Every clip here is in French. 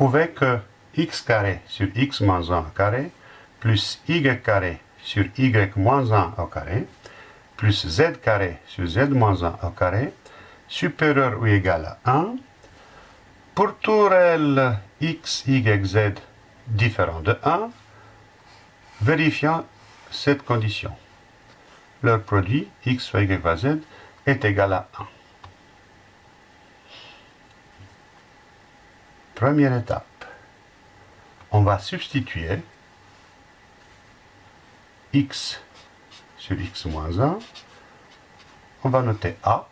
prouver que x carré sur x moins 1 au carré plus y carré sur y moins 1 au carré plus z carré sur z moins 1 au carré supérieur ou égal à 1 pour tout réel x, y, z différent de 1, vérifiant cette condition. Leur produit x fois y z est égal à 1. Première étape. On va substituer x sur x moins 1. On va noter a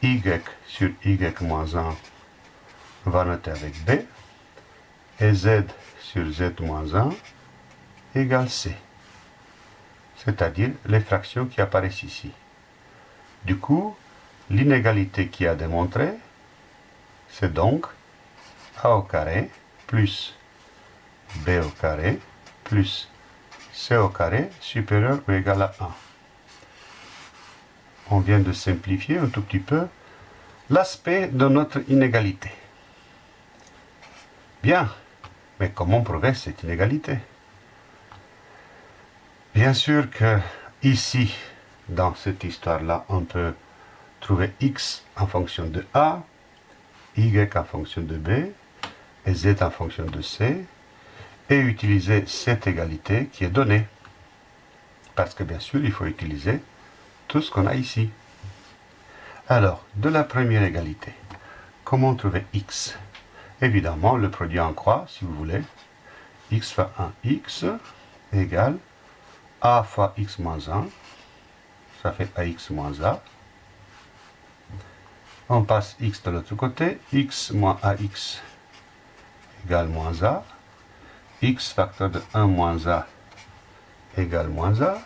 y sur y moins 1, on va noter avec b, et z sur z moins 1 égale c, c'est-à-dire les fractions qui apparaissent ici. Du coup, l'inégalité qui a démontré, c'est donc a carré plus b au carré plus c au carré supérieur ou égal à 1 on vient de simplifier un tout petit peu l'aspect de notre inégalité. Bien, mais comment prouver cette inégalité? Bien sûr que ici, dans cette histoire-là, on peut trouver x en fonction de a, y en fonction de b, et z en fonction de c, et utiliser cette égalité qui est donnée. Parce que bien sûr, il faut utiliser tout ce qu'on a ici. Alors, de la première égalité, comment trouver x? Évidemment, le produit en croix, si vous voulez. x fois 1x égale a fois x moins 1. Ça fait ax moins a. On passe x de l'autre côté. x moins ax égale moins a. x facteur de 1 moins a égale moins a.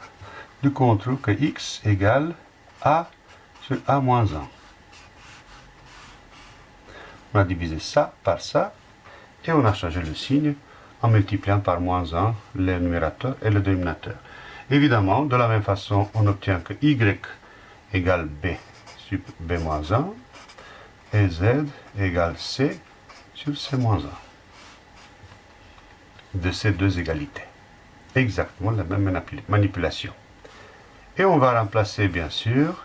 Du coup, on trouve que x égale a sur a moins 1. On a divisé ça par ça, et on a changé le signe en multipliant par moins 1 le numérateur et le dénominateur. Évidemment, de la même façon, on obtient que y égale b sur b moins 1, et z égale c sur c moins 1. De ces deux égalités. Exactement la même manipulation. Et on va remplacer bien sûr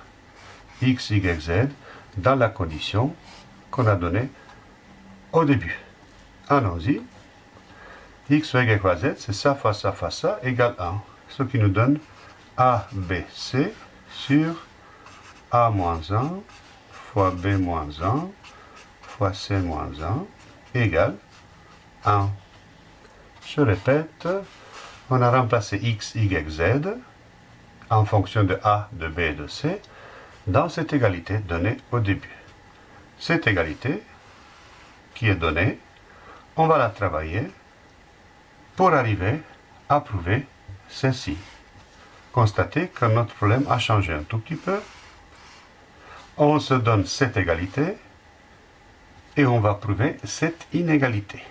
x, y, z dans la condition qu'on a donnée au début. Allons-y. x, y, z, c'est ça fois ça fois ça, égale 1. Ce qui nous donne a, b, c sur a moins 1 fois b moins 1 fois c moins 1 égale 1. Je répète, on a remplacé x, y, z en fonction de A, de B et de C dans cette égalité donnée au début. Cette égalité qui est donnée, on va la travailler pour arriver à prouver ceci. Constatez que notre problème a changé un tout petit peu. On se donne cette égalité et on va prouver cette inégalité.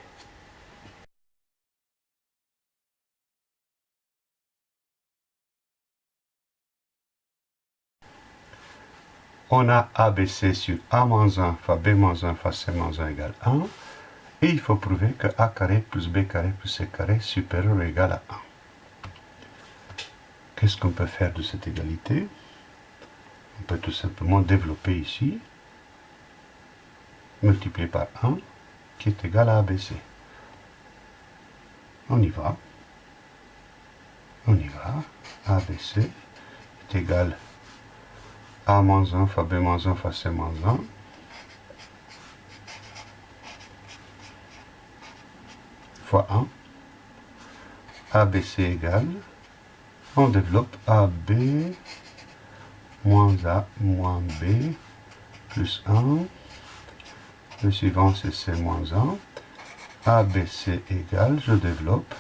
on a ABC sur A-1 fois B-1 fois C-1 égale 1. Et il faut prouver que A carré plus B carré plus C carré supérieur ou égal à 1. Qu'est-ce qu'on peut faire de cette égalité? On peut tout simplement développer ici, multiplier par 1, qui est égal à ABC. On y va. On y va. ABC est égal à a moins 1 fois B moins 1 fois C moins 1. fois 1. ABC égale. On développe AB moins A moins B plus 1. Le suivant c'est C moins 1. ABC égale, je développe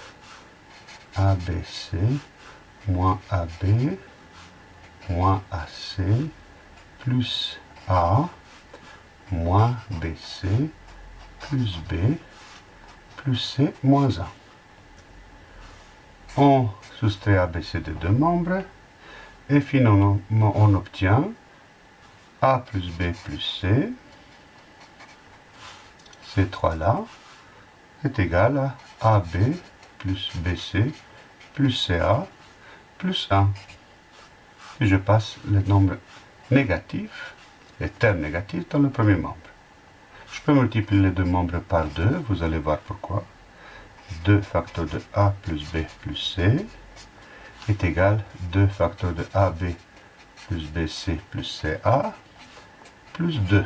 ABC moins AB moins AC plus A moins BC plus B plus C moins 1. On soustrait ABC de deux membres et finalement on obtient A plus B plus C, ces trois-là est égal à AB plus BC plus CA plus 1. Et je passe le nombre négatif, les termes négatifs, dans le premier membre. Je peux multiplier les deux membres par 2, vous allez voir pourquoi. 2 facteurs de A plus B plus C est égal 2 facteurs de AB plus BC plus CA plus 2.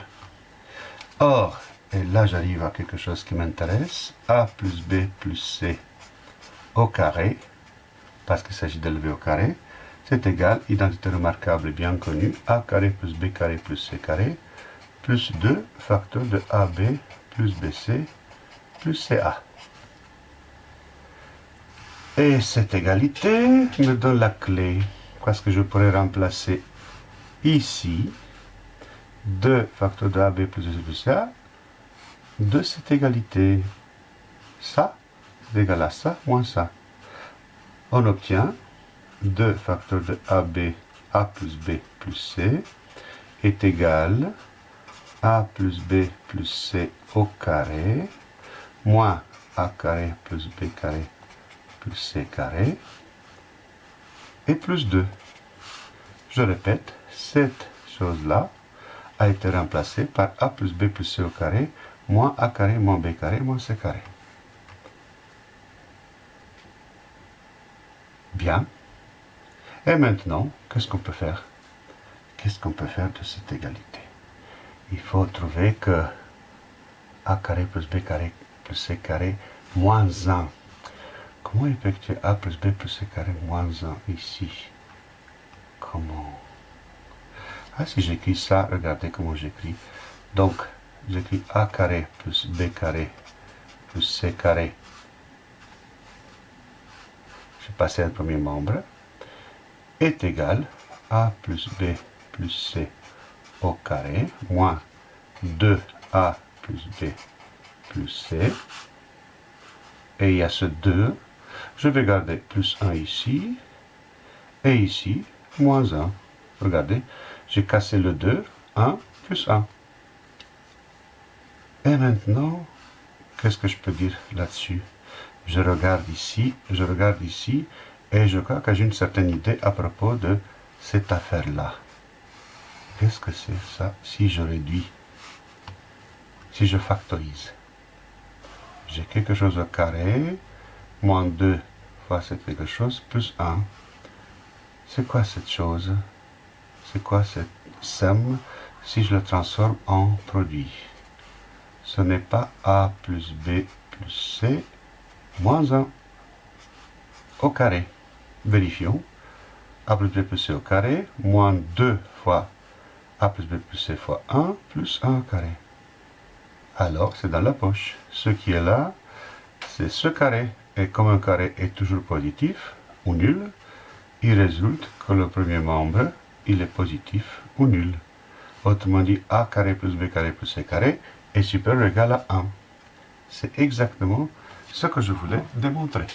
Or, et là j'arrive à quelque chose qui m'intéresse, A plus B plus C au carré, parce qu'il s'agit d'élever au carré, c'est égal, identité remarquable bien connue, A carré plus B carré plus C carré, plus 2 facteurs de AB plus BC plus CA. Et cette égalité me donne la clé, parce que je pourrais remplacer ici 2 facteurs de AB plus BC plus CA de cette égalité. Ça est égal à ça moins ça. On obtient 2 facteurs de AB, A plus B plus C est égal A plus B plus C au carré moins A carré plus B carré plus C carré et plus 2. Je répète, cette chose-là a été remplacée par A plus B plus C au carré moins A carré moins B carré moins C carré. Bien. Et maintenant, qu'est-ce qu'on peut faire? Qu'est-ce qu'on peut faire de cette égalité? Il faut trouver que a carré plus b carré plus c carré moins 1. Comment effectuer a plus b plus c carré moins 1 ici? Comment? Ah, si j'écris ça, regardez comment j'écris. Donc, j'écris a carré plus b carré plus c carré. Je passe le premier membre est égal à plus b plus c au carré moins 2a plus b plus c. Et il y a ce 2. Je vais garder plus 1 ici. Et ici, moins 1. Regardez, j'ai cassé le 2. 1 plus 1. Et maintenant, qu'est-ce que je peux dire là-dessus? Je regarde ici, je regarde ici, et je crois que j'ai une certaine idée à propos de cette affaire-là. Qu'est-ce que c'est ça si je réduis? Si je factorise J'ai quelque chose au carré, moins 2 fois c'est quelque chose, plus 1. C'est quoi cette chose? C'est quoi cette somme si je le transforme en produit? Ce n'est pas A plus B plus C moins 1 au carré. Vérifions. A plus B plus C au carré, moins 2 fois A plus B plus C fois 1, plus 1 au carré. Alors, c'est dans la poche. Ce qui est là, c'est ce carré. Et comme un carré est toujours positif, ou nul, il résulte que le premier membre, il est positif ou nul. Autrement dit, A carré plus B carré plus C carré est supérieur ou égal à 1. C'est exactement ce que je voulais démontrer.